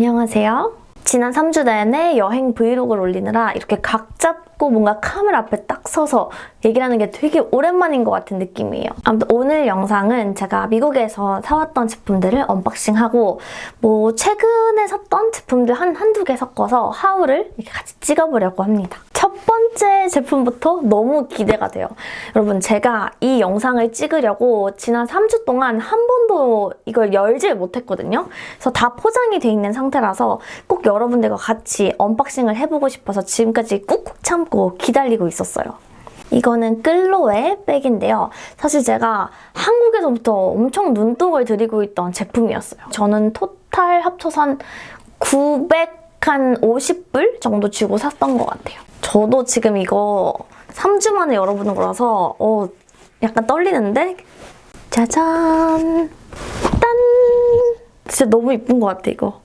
안녕하세요. 지난 3주 내내 여행 브이로그를 올리느라 이렇게 각 잡고 뭔가 카메라 앞에 딱 서서 얘기를 하는 게 되게 오랜만인 것 같은 느낌이에요. 아무튼 오늘 영상은 제가 미국에서 사왔던 제품들을 언박싱하고 뭐 최근에 샀던 제품들 한, 한두 개 섞어서 haul을 이렇게 같이 찍어보려고 합니다. 첫 번째 제품부터 너무 기대가 돼요. 여러분 제가 이 영상을 찍으려고 지난 3주 동안 한 번도 이걸 열질 못했거든요. 그래서 다 포장이 돼 있는 상태라서 꼭 여러분들과 같이 언박싱을 해보고 싶어서 지금까지 꾹꾹 참고 기다리고 있었어요. 이거는 끌로에 백인데요. 사실 제가 한국에서부터 엄청 눈독을 들이고 있던 제품이었어요. 저는 토탈 합쳐서 한 900, 한 50불 정도 주고 샀던 것 같아요. 저도 지금 이거 3주 만에 열어보는 거라서 어, 약간 떨리는데? 짜잔! 딴! 진짜 너무 이쁜 것 같아, 이거.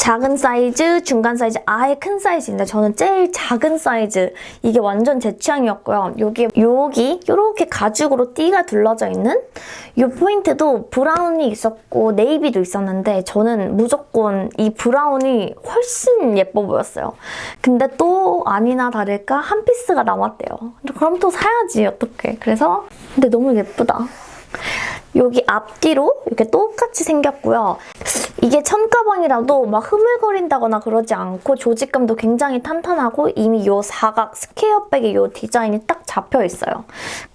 작은 사이즈, 중간 사이즈, 아예 큰 사이즈인데 저는 제일 작은 사이즈 이게 완전 제 취향이었고요. 여기 여기 이렇게 가죽으로 띠가 둘러져 있는 이 포인트도 브라운이 있었고 네이비도 있었는데 저는 무조건 이 브라운이 훨씬 예뻐 보였어요. 근데 또 아니나 다를까 한 피스가 남았대요. 그럼 또 사야지 어떡해. 그래서 근데 너무 예쁘다. 여기 앞뒤로 이렇게 똑같이 생겼고요. 이게 천가방이라도 막 흐물거린다거나 그러지 않고 조직감도 굉장히 탄탄하고 이미 이 사각 square백의 이 디자인이 딱 잡혀 있어요.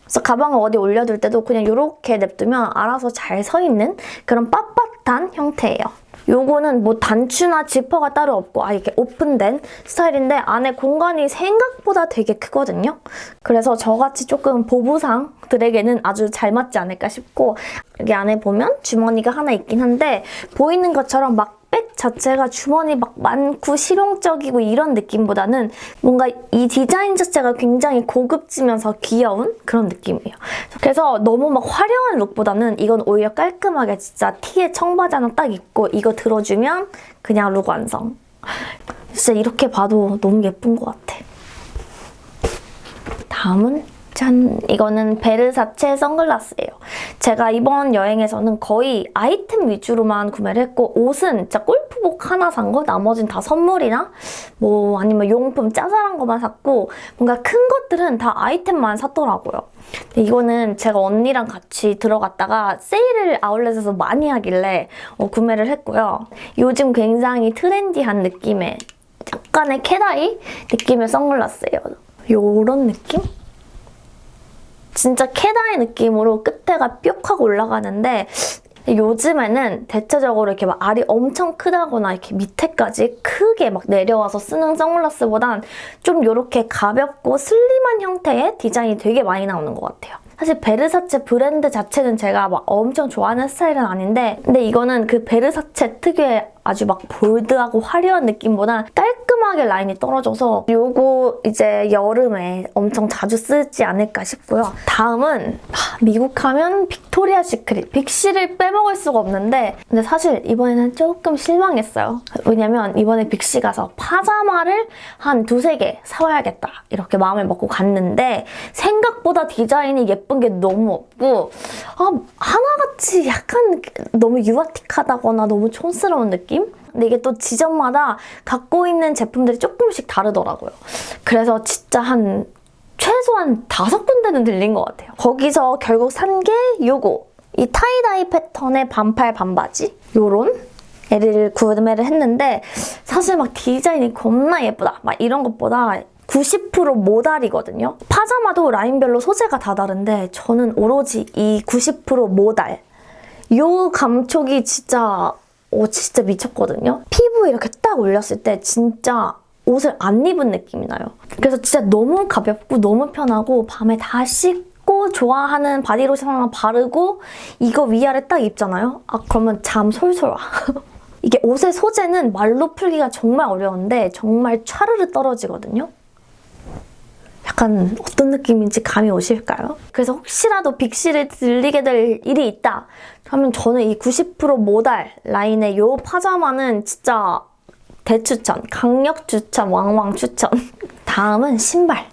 그래서 가방을 어디 올려둘 때도 그냥 이렇게 냅두면 알아서 잘 서 있는 그런 빳빳한 형태예요. 요거는 뭐 단추나 지퍼가 따로 없고 아 이렇게 오픈된 스타일인데 안에 공간이 생각보다 되게 크거든요. 그래서 저같이 조금 보부상들에게는 아주 잘 맞지 않을까 싶고 여기 안에 보면 주머니가 하나 있긴 한데 보이는 것처럼 막 백 자체가 주머니 막 많고 실용적이고 이런 느낌보다는 뭔가 이 디자인 자체가 굉장히 고급지면서 귀여운 그런 느낌이에요. 그래서 너무 막 화려한 룩보다는 이건 오히려 깔끔하게 진짜 티에 청바지 하나 딱 입고 이거 들어주면 그냥 룩 완성. 진짜 이렇게 봐도 너무 예쁜 것 같아. 다음은 짠! 이거는 베르사체 선글라스예요. 제가 이번 여행에서는 거의 아이템 위주로만 구매를 했고 옷은 진짜 골프복 하나 산 거, 나머진 다 선물이나 뭐 아니면 용품 짜잘한 것만 샀고 뭔가 큰 것들은 다 아이템만 샀더라고요. 이거는 제가 언니랑 같이 들어갔다가 세일을 아울렛에서 많이 하길래 어, 구매를 했고요. 요즘 굉장히 트렌디한 느낌의 약간의 cat eye 느낌의 선글라스예요. 요런 느낌? 진짜 cat eye 느낌으로 끝에가 뿅 하고 올라가는데 요즘에는 대체적으로 이렇게 막 알이 엄청 크다거나 이렇게 밑에까지 크게 막 내려와서 쓰는 선글라스보단 좀 이렇게 가볍고 슬림한 형태의 디자인이 되게 많이 나오는 것 같아요. 사실 베르사체 브랜드 자체는 제가 막 엄청 좋아하는 스타일은 아닌데 근데 이거는 그 베르사체 특유의 아주 막 bold하고 화려한 느낌보다 깔끔하게 라인이 떨어져서 요거 이제 여름에 엄청 자주 쓰지 않을까 싶고요. 다음은 미국 하면 빅토리아 시크릿. 빅시를 빼먹을 수가 없는데 근데 사실 이번에는 조금 실망했어요. 왜냐면 이번에 빅시 가서 파자마를 한 두세 개 사와야겠다 이렇게 마음을 먹고 갔는데 생각보다 디자인이 예쁜 게 너무 없고 아, 같이 약간 너무 유아틱하다거나 너무 촌스러운 느낌? 근데 이게 또 지점마다 갖고 있는 제품들이 조금씩 다르더라고요. 그래서 진짜 한 최소한 다섯 군데는 들린 것 같아요. 거기서 결국 산 게 요거. 이 tie-dye 패턴의 반팔 반바지 요런 애를 구매를 했는데 사실 막 디자인이 겁나 예쁘다 막 이런 것보다 90% 모달이거든요. 파자마도 라인별로 소재가 다 다른데 저는 오로지 이 90% 모달 요 감촉이 진짜 오 진짜 미쳤거든요. 피부에 이렇게 딱 올렸을 때 진짜 옷을 안 입은 느낌이 나요. 그래서 진짜 너무 가볍고 너무 편하고 밤에 다 씻고 좋아하는 바디로션 하나 바르고 이거 위아래 딱 입잖아요? 아 그러면 잠 솔솔 와. 이게 옷의 소재는 말로 풀기가 정말 어려운데 정말 촤르르 떨어지거든요. 약간 어떤 느낌인지 감이 오실까요? 그래서 혹시라도 빅시를 들리게 될 일이 있다 하면 저는 이 90% 모달 라인의 이 파자마는 진짜 대추천, 강력 추천, 왕왕 추천. 다음은 신발.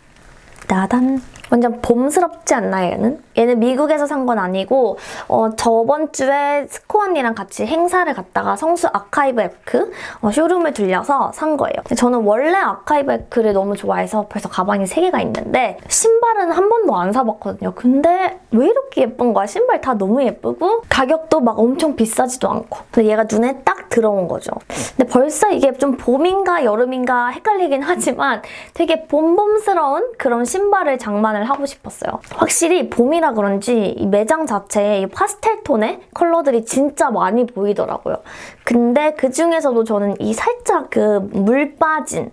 나단. 완전 봄스럽지 않나요, 얘는? 얘는 미국에서 산 건 아니고 어, 저번 주에 스코 언니랑 같이 행사를 갔다가 성수 아카이브 앱크 어, 쇼룸을 들려서 산 거예요. 저는 원래 아카이브 앱크를 너무 좋아해서 벌써 가방이 3개가 있는데 신발은 한 번도 안 사봤거든요. 근데 왜 이렇게 예쁜 거야? 신발 다 너무 예쁘고 가격도 막 엄청 비싸지도 않고 근데 얘가 눈에 딱 들어온 거죠. 근데 벌써 이게 좀 봄인가 여름인가 헷갈리긴 하지만 되게 봄봄스러운 그런 신발을 장만을 하고 싶었어요. 확실히 봄이라 그런지 이 매장 자체에 이 파스텔 톤의 컬러들이 진짜 많이 보이더라고요. 근데 그 중에서도 저는 이 살짝 그 물 빠진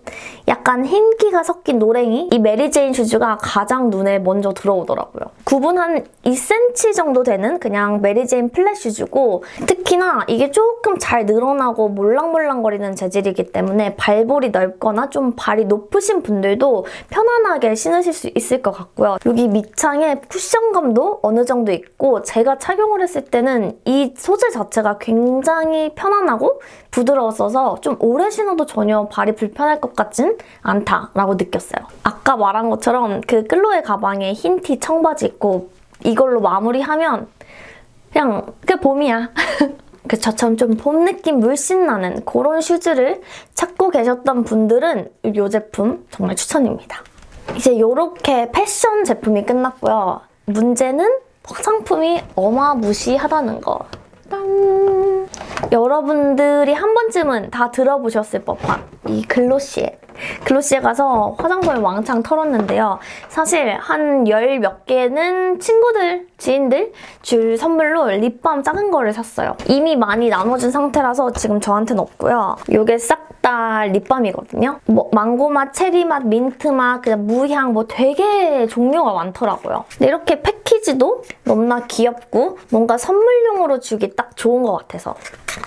약간 흰기가 섞인 노랭이 이 메리제인 슈즈가 가장 눈에 먼저 들어오더라고요. 굽은 한 2cm 정도 되는 그냥 메리제인 플랫 슈즈고 특히나 이게 조금 잘 늘어나고 몰랑몰랑거리는 재질이기 때문에 발볼이 넓거나 좀 발이 높으신 분들도 편안하게 신으실 수 있을 것 같고요. 여기 밑창에 쿠션감도 어느 정도 있고 제가 착용을 했을 때는 이 소재 자체가 굉장히 편 안하고 부드러웠어서 좀 오래 신어도 전혀 발이 불편할 것 같진 않다라고 느꼈어요. 아까 말한 것처럼 그 끌로의 가방에 흰 티 청바지 입고 이걸로 마무리하면 그냥 그 봄이야. 그 저처럼 좀 봄 느낌 물씬 나는 그런 슈즈를 찾고 계셨던 분들은 이 제품 정말 추천입니다. 이제 이렇게 패션 제품이 끝났고요. 문제는 상품이 어마무시하다는 거. 짠! 여러분들이 한 번쯤은 다 들어보셨을 법한 이 글로시에 글로시에 가서 화장품을 왕창 털었는데요. 사실 한 열 몇 개는 친구들, 지인들 줄 선물로 립밤 작은 거를 샀어요. 이미 많이 나눠준 상태라서 지금 저한테는 없고요. 이게 싹 다 립밤이거든요. 뭐 망고맛, 체리맛, 민트맛, 그냥 무향 뭐 되게 종류가 많더라고요. 근데 이렇게 패키지도 너무나 귀엽고 뭔가 선물용으로 주기 딱 좋은 것 같아서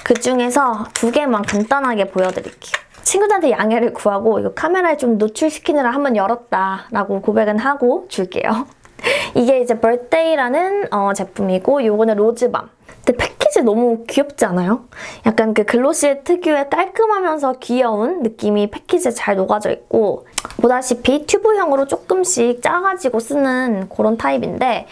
그중에서 두 개만 간단하게 보여드릴게요. 친구들한테 양해를 구하고 이거 카메라에 좀 노출시키느라 한번 열었다 라고 고백은 하고 줄게요. 이게 이제 birthday라는 어, 제품이고 이거는 로즈밤. 근데 패키지 너무 귀엽지 않아요? 약간 그 글로시 특유의 깔끔하면서 귀여운 느낌이 패키지에 잘 녹아져 있고 보다시피 튜브형으로 조금씩 짜가지고 쓰는 그런 타입인데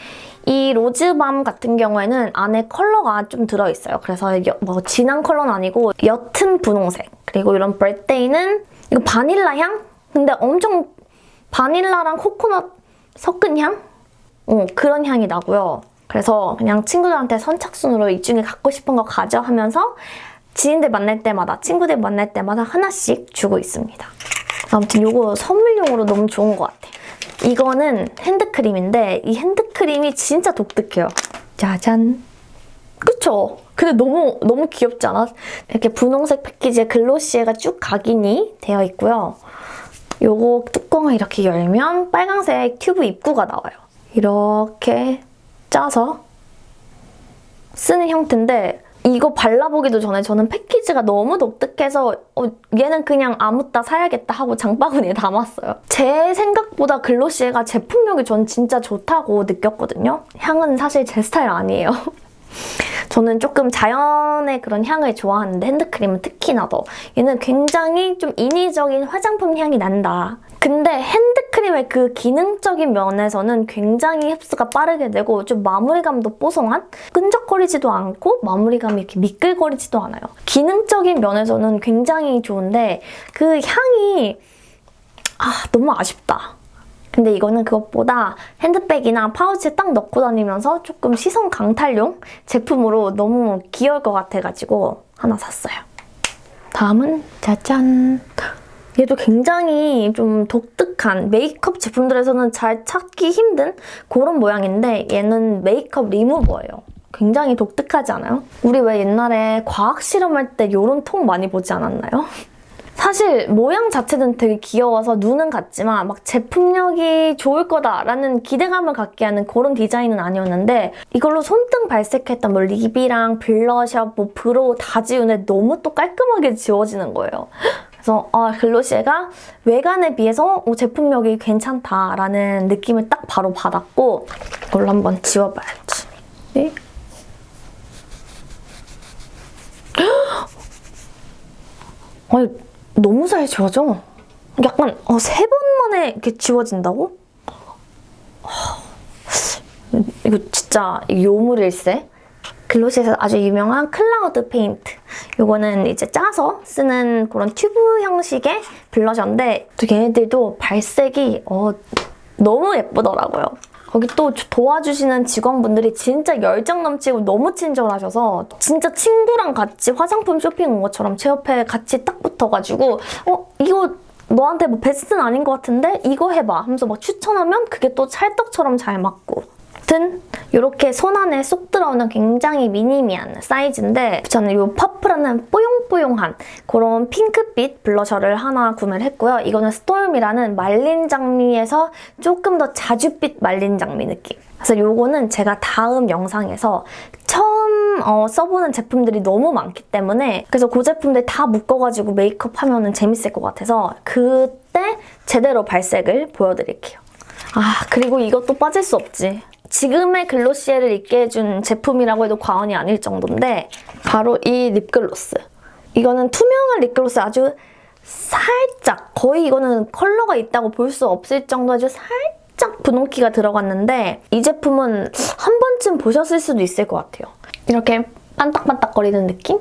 이 로즈밤 같은 경우에는 안에 컬러가 좀 들어있어요. 그래서 여, 뭐 진한 컬러는 아니고 옅은 분홍색 그리고 이런 birthday는 이거 바닐라 향? 근데 엄청 바닐라랑 코코넛 섞은 향? 어, 그런 향이 나고요. 그래서 그냥 친구들한테 선착순으로 이 중에 갖고 싶은 거 가져 하면서 지인들 만날 때마다, 친구들 만날 때마다 하나씩 주고 있습니다. 아무튼 이거 선물용으로 너무 좋은 것 같아. 이거는 핸드크림인데 이 핸드크림이 진짜 독특해요. 짜잔. 그쵸? 근데 너무 너무 귀엽지 않아? 이렇게 분홍색 패키지에 글로시에가 쭉 각인이 되어 있고요. 요거 뚜껑을 이렇게 열면 빨간색 튜브 입구가 나와요. 이렇게 짜서 쓰는 형태인데 이거 발라보기도 전에 저는 패키지가 너무 독특해서 어, 얘는 그냥 아무따 사야겠다 하고 장바구니에 담았어요. 제 생각보다 글로시에가 제품력이 전 진짜 좋다고 느꼈거든요. 향은 사실 제 스타일 아니에요. 저는 조금 자연의 그런 향을 좋아하는데 핸드크림은 특히나 더 얘는 굉장히 좀 인위적인 화장품 향이 난다. 근데 핸드크림의 그 기능적인 면에서는 굉장히 흡수가 빠르게 되고 좀 마무리감도 뽀송한? 끈적거리지도 않고 마무리감이 이렇게 미끌거리지도 않아요. 기능적인 면에서는 굉장히 좋은데 그 향이 아 너무 아쉽다. 근데 이거는 그것보다 핸드백이나 파우치에 딱 넣고 다니면서 조금 시선 강탈용 제품으로 너무 귀여울 것 같아가지고 하나 샀어요. 다음은 짜잔! 얘도 굉장히 좀 독특한 메이크업 제품들에서는 잘 찾기 힘든 그런 모양인데 얘는 메이크업 리무버예요. 굉장히 독특하지 않아요? 우리 왜 옛날에 과학 실험할 때 이런 통 많이 보지 않았나요? 사실 모양 자체는 되게 귀여워서 눈은 갔지만 막 제품력이 좋을 거다라는 기대감을 갖게 하는 그런 디자인은 아니었는데 이걸로 손등 발색했던 뭐 립이랑 블러셔, 뭐 brow 다 지우는데 너무 또 깔끔하게 지워지는 거예요. 그래서 아, Glossier가 외관에 비해서 어, 제품력이 괜찮다라는 느낌을 딱 바로 받았고 이걸로 한번 지워봐야지. 네? 아니, 너무 잘 지워져. 약간 어, 세 번 만에 이렇게 지워진다고? 이거 진짜 요물일세. Glossier에서 아주 유명한 Cloud Paint. 요거는 이제 짜서 쓰는 그런 튜브 형식의 블러셔인데 또 얘네들도 발색이 어, 너무 예쁘더라고요. 거기 또 도와주시는 직원분들이 진짜 열정 넘치고 너무 친절하셔서 진짜 친구랑 같이 화장품 쇼핑 온 것처럼 제 옆에 같이 딱 붙어가지고 어 이거 너한테 뭐 베스트는 아닌 것 같은데? 이거 해봐. 하면서 막 추천하면 그게 또 찰떡처럼 잘 맞고. 아무튼 이렇게 손 안에 쏙 들어오는 굉장히 미니미한 사이즈인데 저는 이 Puff라는 뽀용뽀용한 그런 핑크 빛 블러셔를 하나 구매를 했고요. 이거는 Storm이라는 말린 장미에서 조금 더 자줏빛 말린 장미 느낌. 그래서 이거는 제가 다음 영상에서 처음 어, 써보는 제품들이 너무 많기 때문에 그래서 그 제품들 다 묶어가지고 메이크업 하면 재밌을 것 같아서 그때 제대로 발색을 보여드릴게요. 아 그리고 이것도 빠질 수 없지. 지금의 글로시에를 입게 해준 제품이라고 해도 과언이 아닐 정도인데 바로 이 립글로스. 이거는 투명한 립글로스 아주 살짝 거의 이거는 컬러가 있다고 볼 수 없을 정도 아주 살짝 분홍기가 들어갔는데 이 제품은 한 번쯤 보셨을 수도 있을 것 같아요. 이렇게 반딱반딱거리는 느낌?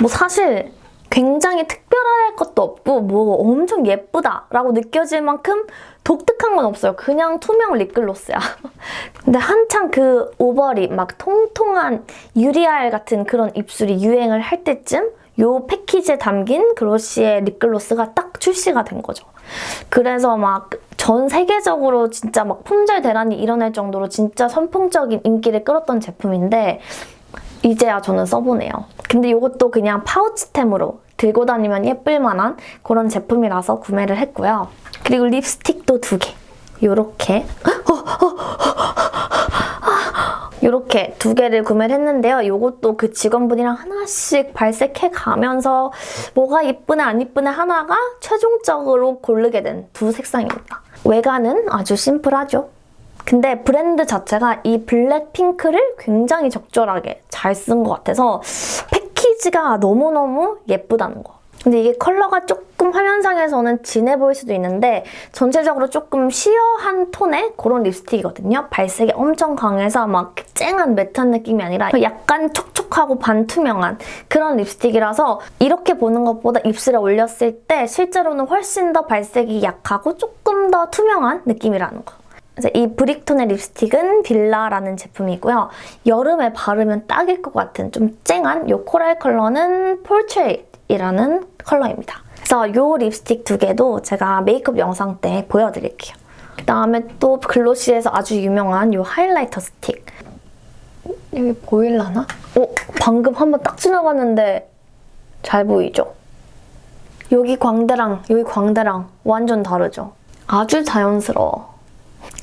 뭐 사실 굉장히 특별할 것도 없고 뭐 엄청 예쁘다라고 느껴질 만큼 독특한 건 없어요. 그냥 투명 립글로스야. 근데 한창 그 overlip, 막 통통한 유리알 같은 그런 입술이 유행을 할 때쯤 이 패키지에 담긴 Glossier의 립글로스가 딱 출시가 된 거죠. 그래서 막 전 세계적으로 진짜 막 품절 대란이 일어날 정도로 진짜 선풍적인 인기를 끌었던 제품인데 이제야 저는 써보네요. 근데 이것도 그냥 파우치템으로 들고 다니면 예쁠 만한 그런 제품이라서 구매를 했고요. 그리고 립스틱도 두 개. 요렇게 이렇게 두 개를 구매를 했는데요. 이것도 그 직원분이랑 하나씩 발색해 가면서 뭐가 이쁘네 안 이쁘네 하나가 최종적으로 고르게 된 두 색상입니다. 외관은 아주 심플하죠. 근데 브랜드 자체가 이 블랙 핑크를 굉장히 적절하게 잘 쓴 것 같아서 패키지가 너무너무 예쁘다는 거. 근데 이게 컬러가 조금 화면상에서는 진해 보일 수도 있는데 전체적으로 조금 시어한 톤의 그런 립스틱이거든요. 발색이 엄청 강해서 막 쨍한 매트한 느낌이 아니라 약간 촉촉하고 반투명한 그런 립스틱이라서 이렇게 보는 것보다 입술에 올렸을 때 실제로는 훨씬 더 발색이 약하고 조금 더 투명한 느낌이라는 거. 이 브릭톤의 립스틱은 빌라라는 제품이고요. 여름에 바르면 딱일 것 같은 좀 쨍한 이 코랄 컬러는 Portrait이라는 컬러입니다. 그래서 이 립스틱 두 개도 제가 메이크업 영상 때 보여드릴게요. 그 다음에 또 Glossier에서 아주 유명한 이 하이라이터 스틱. 여기 보일라나? 어, 방금 한번 딱 지나갔는데 잘 보이죠? 여기 광대랑 여기 광대랑 완전 다르죠? 아주 자연스러워.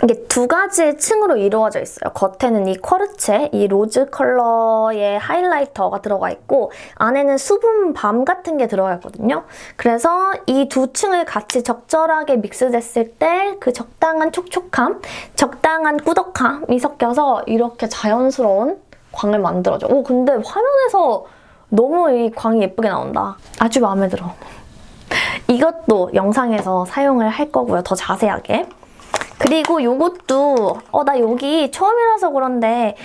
이게 두 가지 층으로 이루어져 있어요. 겉에는 이 Quartz, 이 로즈 컬러의 하이라이터가 들어가 있고 안에는 수분 balm 같은 게 들어가 있거든요. 그래서 이 두 층을 같이 적절하게 믹스됐을 때 그 적당한 촉촉함, 적당한 꾸덕함이 섞여서 이렇게 자연스러운 광을 만들어줘. 오 근데 화면에서 너무 이 광이 예쁘게 나온다. 아주 마음에 들어. 이것도 영상에서 사용을 할 거고요. 더 자세하게. 그리고 이것도 어 나 여기 처음이라서 그런데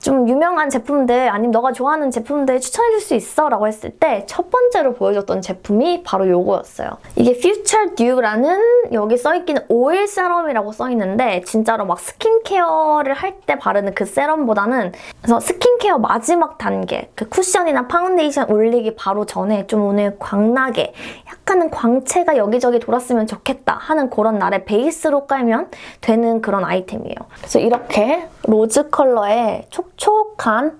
좀 유명한 제품들 아니면 너가 좋아하는 제품들 추천해줄 수 있어? 라고 했을 때 첫 번째로 보여줬던 제품이 바로 이거였어요. 이게 Future Dew라는 여기 써있기는 오일 세럼이라고 써있는데 진짜로 막 스킨케어를 할 때 바르는 그 세럼보다는 그래서 스킨케어 마지막 단계 그 쿠션이나 파운데이션 올리기 바로 전에 좀 오늘 광나게 약간은 광채가 여기저기 돌았으면 좋겠다 하는 그런 날에 베이스로 깔면 되는 그런 아이템이에요. 그래서 이렇게 로즈 컬러의 촉촉한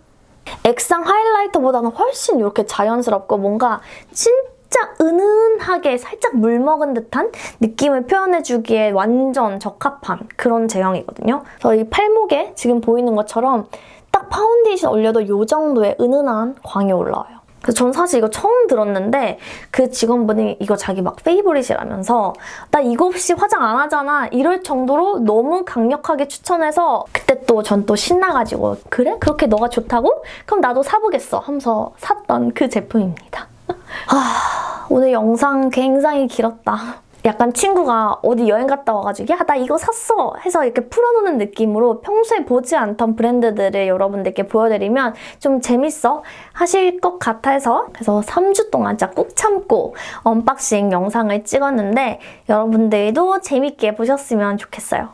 액상 하이라이터보다는 훨씬 이렇게 자연스럽고 뭔가 진짜 은은하게 살짝 물 먹은 듯한 느낌을 표현해주기에 완전 적합한 그런 제형이거든요. 그래서 이 팔목에 지금 보이는 것처럼 딱 파운데이션 올려도 이 정도의 은은한 광이 올라와요. 그래서 전 사실 이거 처음 들었는데 그 직원분이 이거 자기 막 페이보릿이라면서 나 이거 없이 화장 안 하잖아 이럴 정도로 너무 강력하게 추천해서 그때 또 전 또 신나가지고 그래? 그렇게 너가 좋다고? 그럼 나도 사보겠어 하면서 샀던 그 제품입니다. 아, 오늘 영상 굉장히 길었다. 약간 친구가 어디 여행 갔다 와가지고 야 나 이거 샀어 해서 이렇게 풀어놓는 느낌으로 평소에 보지 않던 브랜드들을 여러분들께 보여드리면 좀 재밌어 하실 것 같아서 그래서 3주 동안 진짜 꾹 참고 언박싱 영상을 찍었는데 여러분들도 재밌게 보셨으면 좋겠어요.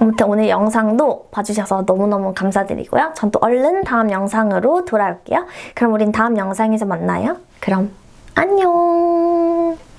아무튼 오늘 영상도 봐주셔서 너무너무 감사드리고요. 전 또 얼른 다음 영상으로 돌아올게요. 그럼 우린 다음 영상에서 만나요. 그럼 안녕!